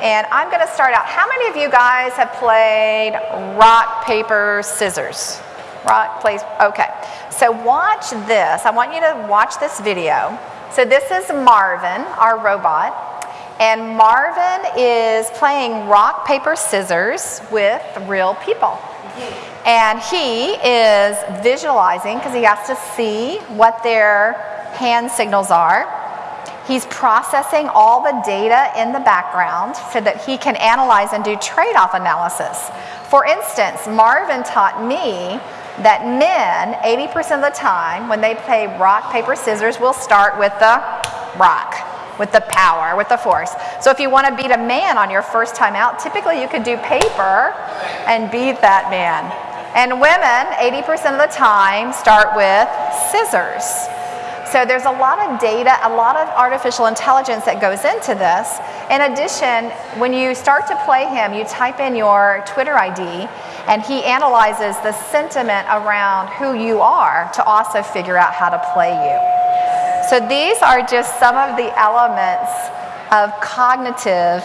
And I'm going to start out. How many of you guys have played rock, paper, scissors? Rock, please. okay. So watch this. I want you to watch this video. So this is Marvin, our robot. And Marvin is playing rock, paper, scissors with real people. And he is visualizing because he has to see what their hand signals are. He's processing all the data in the background so that he can analyze and do trade-off analysis. For instance, Marvin taught me that men, 80% of the time, when they play rock, paper, scissors, will start with the rock with the power, with the force. So if you want to beat a man on your first time out, typically you could do paper and beat that man. And women, 80% of the time, start with scissors. So there's a lot of data, a lot of artificial intelligence that goes into this. In addition, when you start to play him, you type in your Twitter ID and he analyzes the sentiment around who you are to also figure out how to play you. So these are just some of the elements of cognitive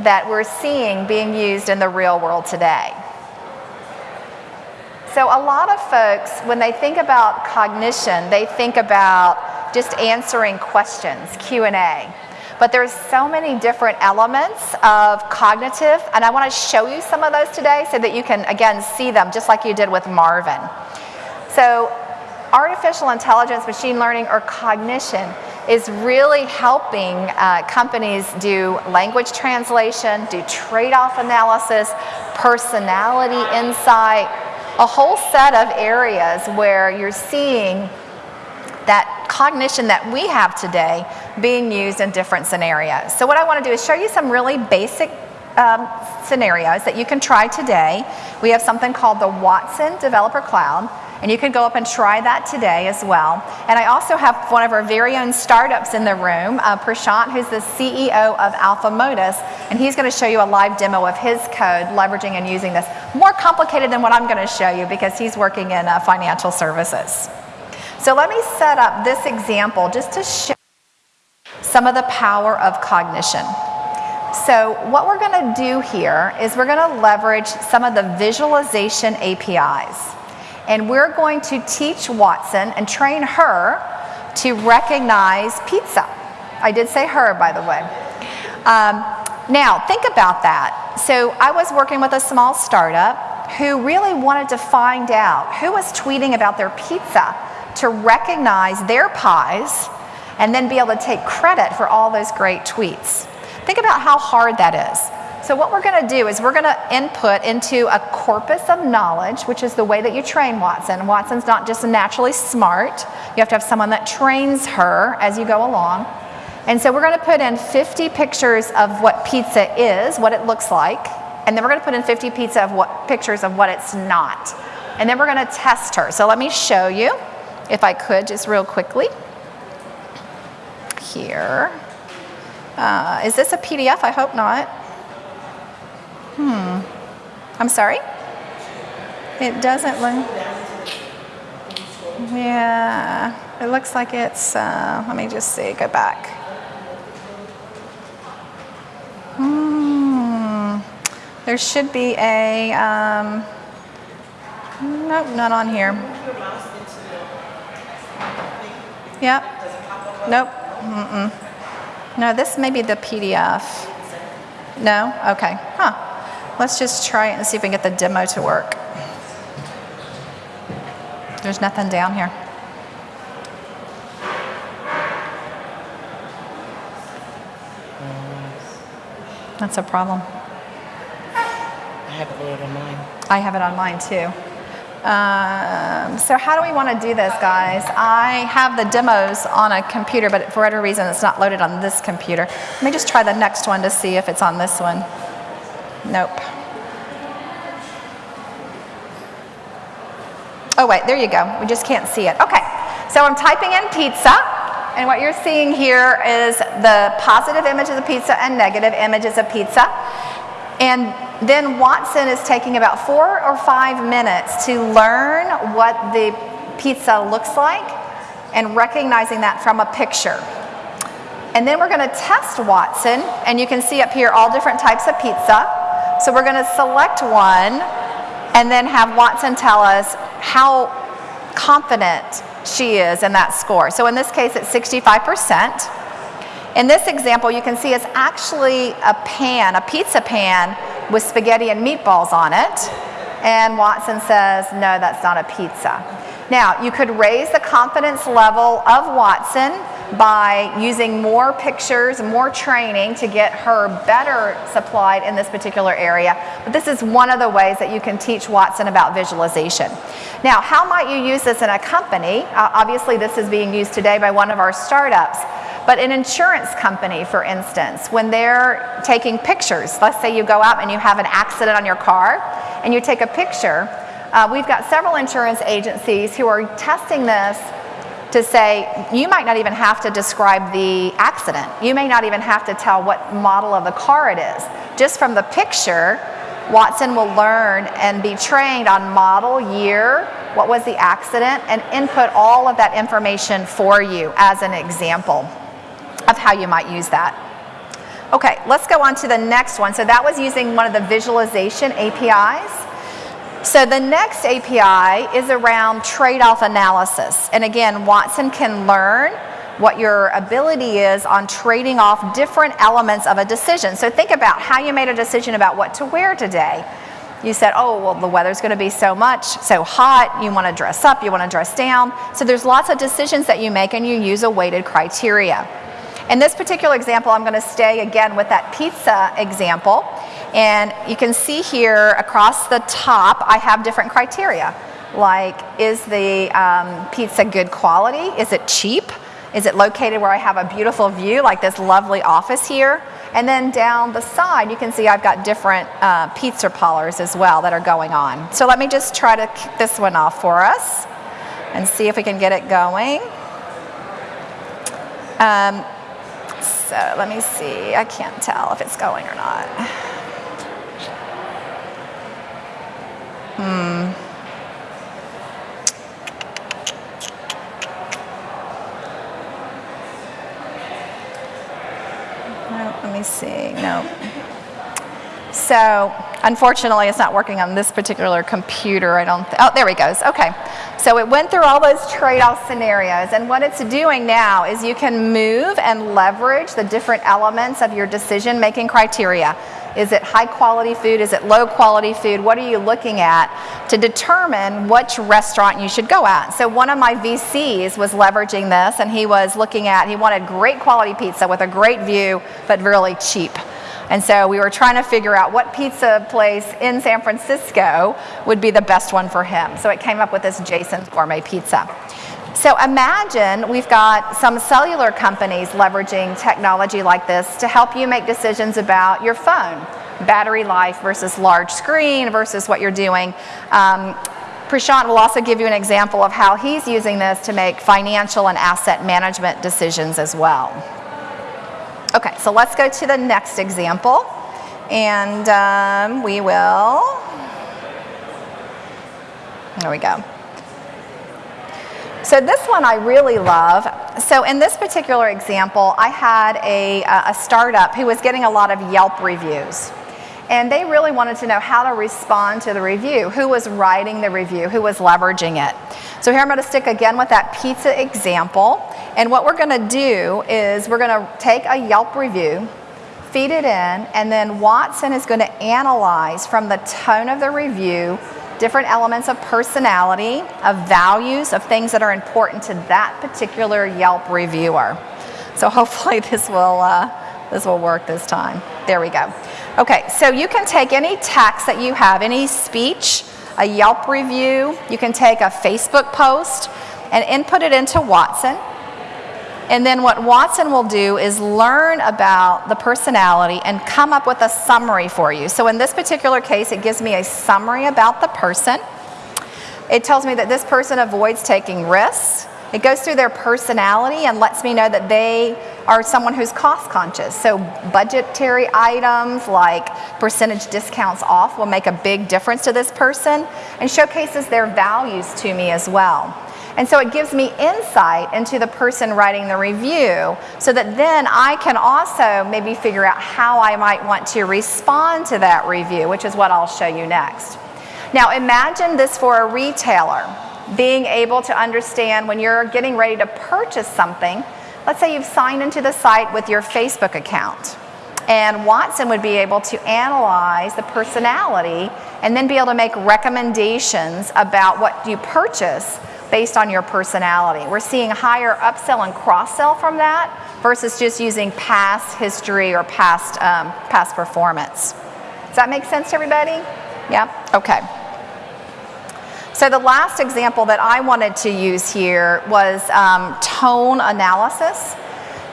that we're seeing being used in the real world today. So a lot of folks, when they think about cognition, they think about just answering questions, Q&A. But there's so many different elements of cognitive, and I want to show you some of those today so that you can, again, see them just like you did with Marvin. So artificial intelligence, machine learning, or cognition is really helping uh, companies do language translation, do trade-off analysis, personality insight, a whole set of areas where you're seeing that cognition that we have today being used in different scenarios. So what I want to do is show you some really basic um, scenarios that you can try today. We have something called the Watson Developer Cloud. And you can go up and try that today as well. And I also have one of our very own startups in the room, uh, Prashant, who's the CEO of Alpha Modus, and he's going to show you a live demo of his code leveraging and using this. More complicated than what I'm going to show you because he's working in uh, financial services. So let me set up this example just to show some of the power of cognition. So what we're going to do here is we're going to leverage some of the visualization APIs. And we're going to teach Watson and train her to recognize pizza. I did say her, by the way. Um, now, think about that. So I was working with a small startup who really wanted to find out who was tweeting about their pizza to recognize their pies and then be able to take credit for all those great tweets. Think about how hard that is. So what we're going to do is we're going to input into a corpus of knowledge, which is the way that you train Watson. Watson's not just naturally smart. You have to have someone that trains her as you go along. And so we're going to put in 50 pictures of what pizza is, what it looks like, and then we're going to put in 50 pizza of what pictures of what it's not. And then we're going to test her. So let me show you, if I could, just real quickly. Here. Uh, is this a PDF? I hope not. Hmm. I'm sorry? It doesn't look. Yeah, it looks like it's, uh, let me just see, go back. Hmm. There should be a, um, nope, not on here. Yep. Nope. Mm-mm. No, this may be the PDF. No? Okay. Huh. Let's just try it and see if we can get the demo to work. There's nothing down here. That's a problem. I have it loaded on mine. I have it on mine too. Um, so how do we want to do this, guys? I have the demos on a computer, but for whatever reason, it's not loaded on this computer. Let me just try the next one to see if it's on this one. Nope. Oh wait, there you go. We just can't see it. Okay, so I'm typing in pizza, and what you're seeing here is the positive images of the pizza and negative images of pizza. And then Watson is taking about four or five minutes to learn what the pizza looks like and recognizing that from a picture. And then we're going to test Watson, and you can see up here all different types of pizza. So we're going to select one and then have Watson tell us how confident she is in that score. So in this case, it's 65%. In this example, you can see it's actually a pan, a pizza pan with spaghetti and meatballs on it. And Watson says, no, that's not a pizza. Now, you could raise the confidence level of Watson by using more pictures, more training to get her better supplied in this particular area. But this is one of the ways that you can teach Watson about visualization. Now, how might you use this in a company? Uh, obviously, this is being used today by one of our startups. But an insurance company, for instance, when they're taking pictures, let's say you go out and you have an accident on your car and you take a picture, uh, we've got several insurance agencies who are testing this to say you might not even have to describe the accident. You may not even have to tell what model of the car it is. Just from the picture, Watson will learn and be trained on model, year, what was the accident, and input all of that information for you as an example of how you might use that. Okay, let's go on to the next one. So that was using one of the visualization APIs. So the next API is around trade-off analysis. And again, Watson can learn what your ability is on trading off different elements of a decision. So think about how you made a decision about what to wear today. You said, oh, well, the weather's going to be so much, so hot, you want to dress up, you want to dress down. So there's lots of decisions that you make and you use a weighted criteria. In this particular example, I'm going to stay again with that pizza example. And you can see here across the top, I have different criteria. Like, is the um, pizza good quality? Is it cheap? Is it located where I have a beautiful view, like this lovely office here? And then down the side, you can see I've got different uh, pizza parlors as well that are going on. So let me just try to kick this one off for us and see if we can get it going. Um, so let me see. I can't tell if it's going or not. Hmm. Let me see. No. So unfortunately, it's not working on this particular computer. I don't. oh, there he goes. Okay. So it went through all those trade-off scenarios, and what it's doing now is you can move and leverage the different elements of your decision-making criteria. Is it high quality food? Is it low quality food? What are you looking at to determine which restaurant you should go at? So one of my VCs was leveraging this and he was looking at, he wanted great quality pizza with a great view, but really cheap. And so we were trying to figure out what pizza place in San Francisco would be the best one for him. So it came up with this Jason's Gourmet Pizza. So imagine we've got some cellular companies leveraging technology like this to help you make decisions about your phone, battery life versus large screen versus what you're doing. Um, Prashant will also give you an example of how he's using this to make financial and asset management decisions as well. Okay, so let's go to the next example. And um, we will, there we go. So this one I really love. So in this particular example, I had a, a startup who was getting a lot of Yelp reviews. And they really wanted to know how to respond to the review, who was writing the review, who was leveraging it. So here I'm going to stick again with that pizza example. And what we're going to do is we're going to take a Yelp review, feed it in, and then Watson is going to analyze from the tone of the review different elements of personality, of values, of things that are important to that particular Yelp reviewer. So hopefully this will, uh, this will work this time. There we go. Okay, so you can take any text that you have, any speech, a Yelp review, you can take a Facebook post and input it into Watson. And then what Watson will do is learn about the personality and come up with a summary for you. So in this particular case, it gives me a summary about the person. It tells me that this person avoids taking risks. It goes through their personality and lets me know that they are someone who's cost conscious. So budgetary items like percentage discounts off will make a big difference to this person and showcases their values to me as well. And so it gives me insight into the person writing the review so that then I can also maybe figure out how I might want to respond to that review, which is what I'll show you next. Now imagine this for a retailer, being able to understand when you're getting ready to purchase something, let's say you've signed into the site with your Facebook account. And Watson would be able to analyze the personality and then be able to make recommendations about what you purchase based on your personality. We're seeing higher upsell and cross-sell from that versus just using past history or past, um, past performance. Does that make sense to everybody? Yeah? Okay. So the last example that I wanted to use here was um, tone analysis.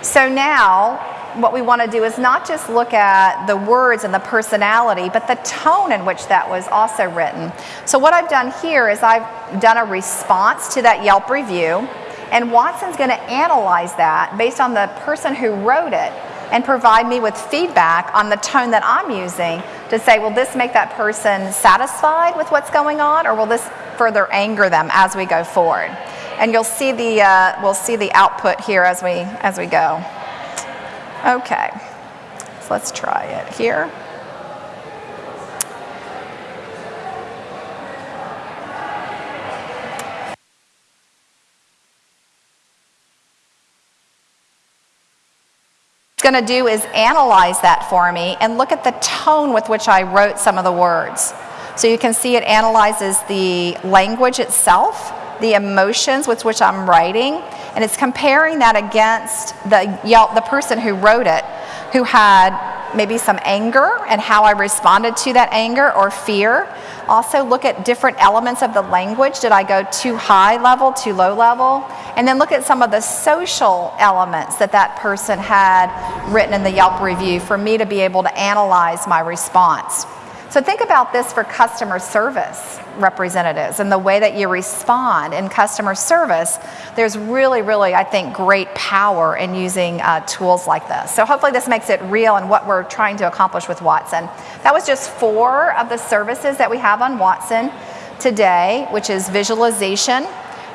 So now what we want to do is not just look at the words and the personality, but the tone in which that was also written. So what I've done here is I've done a response to that Yelp review, and Watson's going to analyze that based on the person who wrote it and provide me with feedback on the tone that I'm using to say, will this make that person satisfied with what's going on, or will this further anger them as we go forward? And you'll see the, uh, we'll see the output here as we, as we go. Okay, so let's try it here. It's going to do is analyze that for me and look at the tone with which I wrote some of the words. So you can see it analyzes the language itself, the emotions with which I'm writing, and it's comparing that against the, Yelp, the person who wrote it, who had maybe some anger and how I responded to that anger or fear. Also look at different elements of the language. Did I go too high level, too low level? And then look at some of the social elements that that person had written in the Yelp review for me to be able to analyze my response. So think about this for customer service representatives and the way that you respond in customer service. There's really, really, I think, great power in using uh, tools like this. So hopefully this makes it real and what we're trying to accomplish with Watson. That was just four of the services that we have on Watson today, which is visualization.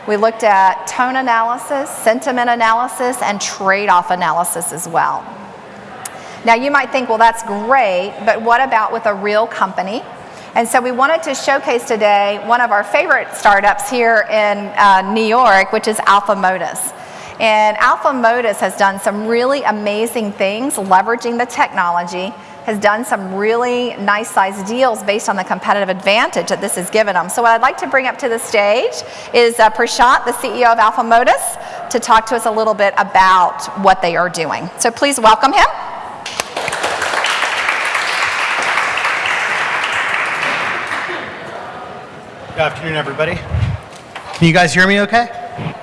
We looked at tone analysis, sentiment analysis, and trade-off analysis as well. Now you might think, well, that's great, but what about with a real company? And so we wanted to showcase today one of our favorite startups here in uh, New York, which is Alpha Modus. And Alpha Modus has done some really amazing things leveraging the technology, has done some really nice sized deals based on the competitive advantage that this has given them. So what I'd like to bring up to the stage is uh, Prashant, the CEO of Alpha Modus, to talk to us a little bit about what they are doing. So please welcome him. Good afternoon, everybody. Can you guys hear me okay?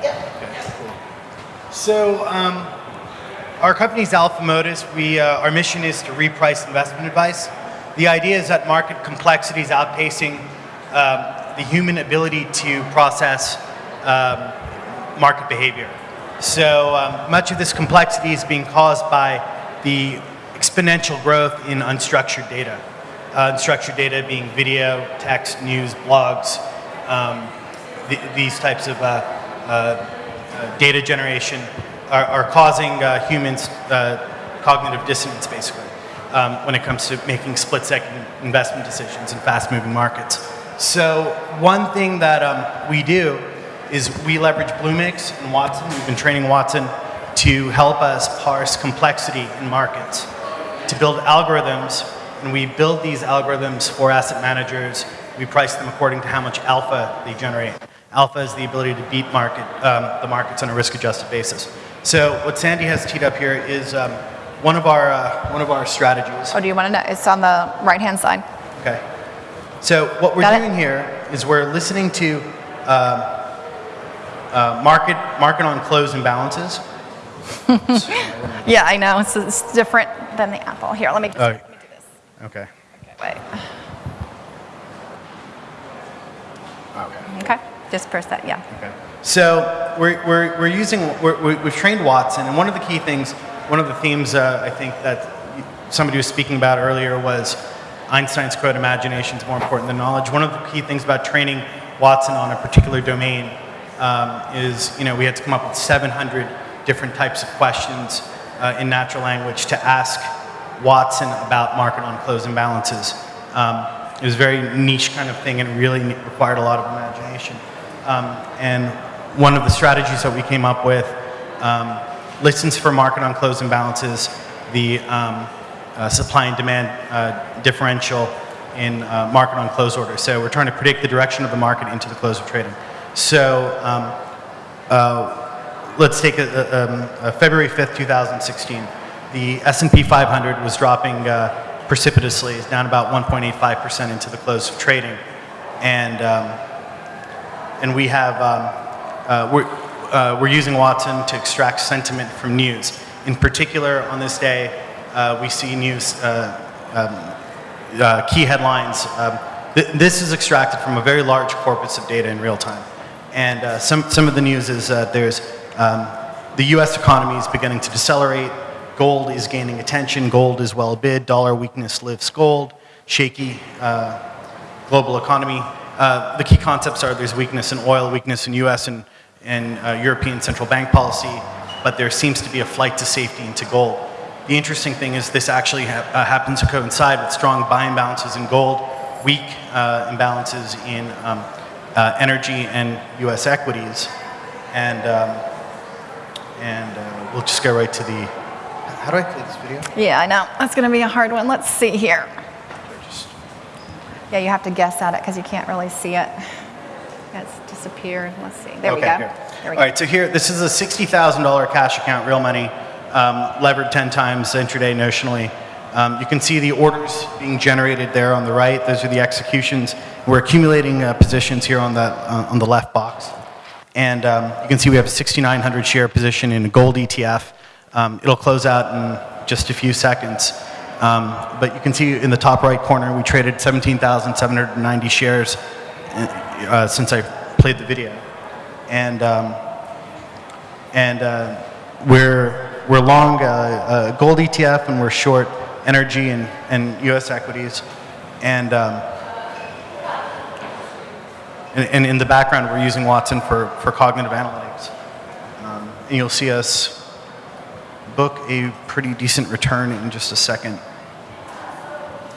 Yep. So, um, our company's Alpha Modus. We, uh, our mission is to reprice investment advice. The idea is that market complexity is outpacing um, the human ability to process um, market behavior. So um, much of this complexity is being caused by the exponential growth in unstructured data uh, unstructured data being video, text, news, blogs, um, th these types of uh, uh, uh, data generation are, are causing humans cognitive dissonance, basically, um, when it comes to making split-second investment decisions in fast-moving markets. So one thing that um, we do is we leverage Bluemix and Watson. We've been training Watson to help us parse complexity in markets, to build algorithms and we build these algorithms for asset managers. We price them according to how much alpha they generate. Alpha is the ability to beat market, um, the markets on a risk-adjusted basis. So what Sandy has teed up here is um, one of our uh, one of our strategies. Oh, do you want to know? It's on the right-hand side. Okay. So what we're Got doing it? here is we're listening to uh, uh, market market on close imbalances. yeah, I know. It's, it's, different than the Apple. Here, let me. Just, oh. Okay. Wait. Okay. Okay. Just press that, yeah. Okay. So we're, we're, we're using, we're, we've trained Watson, and one of the key things, one of the themes uh, I think that somebody was speaking about earlier was Einstein's quote, imagination is more important than knowledge. One of the key things about training Watson on a particular domain um, is, you know, we had to come up with 700 different types of questions uh, in natural language to ask Watson about market on close imbalances. Um, it was a very niche kind of thing and really required a lot of imagination. Um, and one of the strategies that we came up with um, listens for market on close imbalances, the um, uh, supply and demand uh, differential in uh, market on close order. So we're trying to predict the direction of the market into the close of trading. So um, uh, let's take a, a, um, a February 5th, 2016. The S&P 500 was dropping uh, precipitously, down about 1.85% into the close of trading. And, um, and we have, um, uh, we're, uh, we're using Watson to extract sentiment from news. In particular, on this day, uh, we see news, uh, um, uh, key headlines. Um, th this is extracted from a very large corpus of data in real time. And some, some of the news is there's um, the US economy is beginning to decelerate, gold is gaining attention, gold is well bid, dollar weakness lifts gold, shaky uh, global economy. the key concepts are there's weakness in oil, weakness in US and, and European central bank policy, but there seems to be a flight to safety into gold. The interesting thing is this actually ha uh, happens to coincide with strong buy imbalances in gold, weak uh, imbalances in um, uh, energy and U.S. equities, and um, and uh, we'll just go right to the. How do I play this video? Yeah, I know. That's going to be a hard one. Let's see here. Yeah, you have to guess at it because you can't really see it. It's disappeared. Let's see. There okay, we go. Here. There we All right, so here, this is a $60,000 cash account, real money um, levered 10 times intraday notionally. Um, you can see the orders being generated there on the right. Those are the executions. We're accumulating uh, positions here on the, uh, on the left box. And um, you can see we have a 6,900 share position in a gold ETF. Um, it'll close out in just a few seconds. Um, but you can see in the top right corner, we traded 17,790 shares uh, since I played the video. And, um, and uh, we're we're long uh, uh, gold ETF and we're short energy and, and U.S. equities. And, um, and, and, in the background, we're using Watson for, for cognitive analytics. Um, and you'll see us book a pretty decent return in just a second.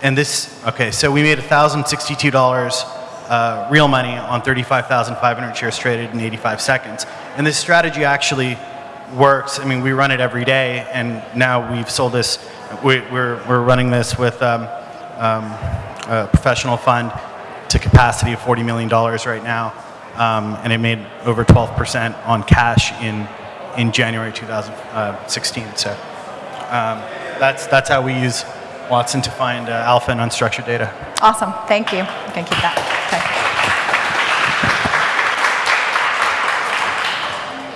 And this, okay, so we made $1,062 uh, real money on 35,500 shares traded in 85 seconds. And this strategy actually works. I mean, we run it every day, and now we've sold this. We, are we're, we're running this with um, um, a professional fund to capacity of $40 million right now, um, and it made over 12% on cash in, in January 2016. So um, that's, that's how we use Watson to find uh, alpha and unstructured data. Awesome. Thank you. You can keep that. Okay.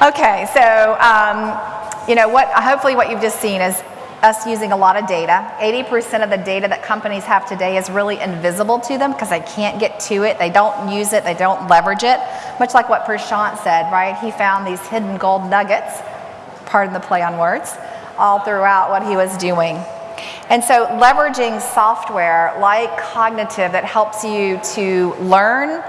Okay, so um, you know what? Hopefully, what you've just seen is us using a lot of data. 80% of the data that companies have today is really invisible to them because they can't get to it, they don't use it, they don't leverage it. Much like what Prashant said, right? He found these hidden gold nuggets, pardon the play on words, all throughout what he was doing. And so, leveraging software like cognitive that helps you to learn,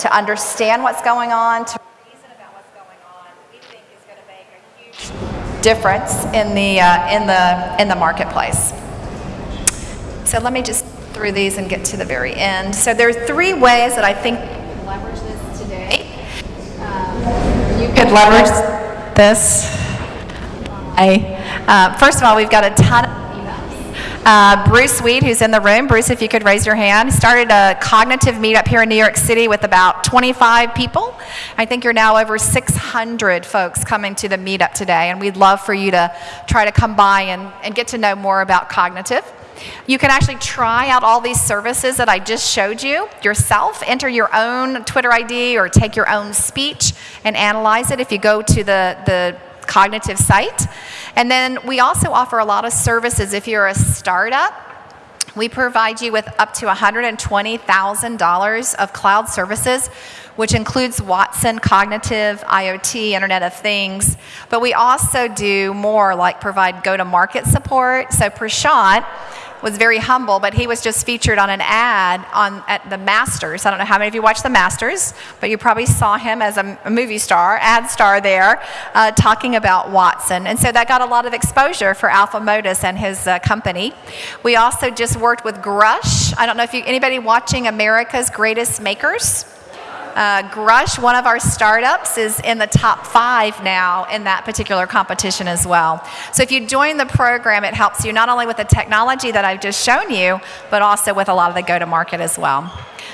to understand what's going on, to reason about what's going on, we think is going to make a huge difference in the, uh, in the, in the marketplace. So let me just through these and get to the very end. So there are three ways that I think you can leverage this today. Um, you could leverage this. I, uh, first of all, we've got a ton of uh, Bruce Weed, who's in the room. Bruce, if you could raise your hand. Started a cognitive meetup here in New York City with about 25 people. I think you're now over 600 folks coming to the meetup today, and we'd love for you to try to come by and, and get to know more about cognitive. You can actually try out all these services that I just showed you yourself. Enter your own Twitter ID or take your own speech and analyze it if you go to the, the cognitive site. And then we also offer a lot of services if you're a startup. We provide you with up to $120,000 of cloud services, which includes Watson, Cognitive, IoT, Internet of Things. But we also do more like provide go to market support. So, Prashant was very humble, but he was just featured on an ad on at the Masters. I don't know how many of you watched the Masters, but you probably saw him as a, a movie star, ad star there, uh, talking about Watson. And so that got a lot of exposure for Alpha Modus and his uh, company. We also just worked with Grush. I don't know if you, anybody watching America's Greatest Makers? Uh, Grush, one of our startups, is in the top five now in that particular competition as well. So if you join the program, it helps you not only with the technology that I've just shown you, but also with a lot of the go-to-market as well.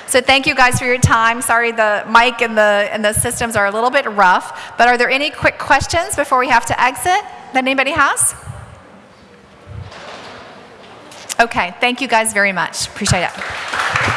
So thank you guys for your time. Sorry the mic and the, and the systems are a little bit rough, but are there any quick questions before we have to exit that anybody has? Okay, thank you guys very much. Appreciate it.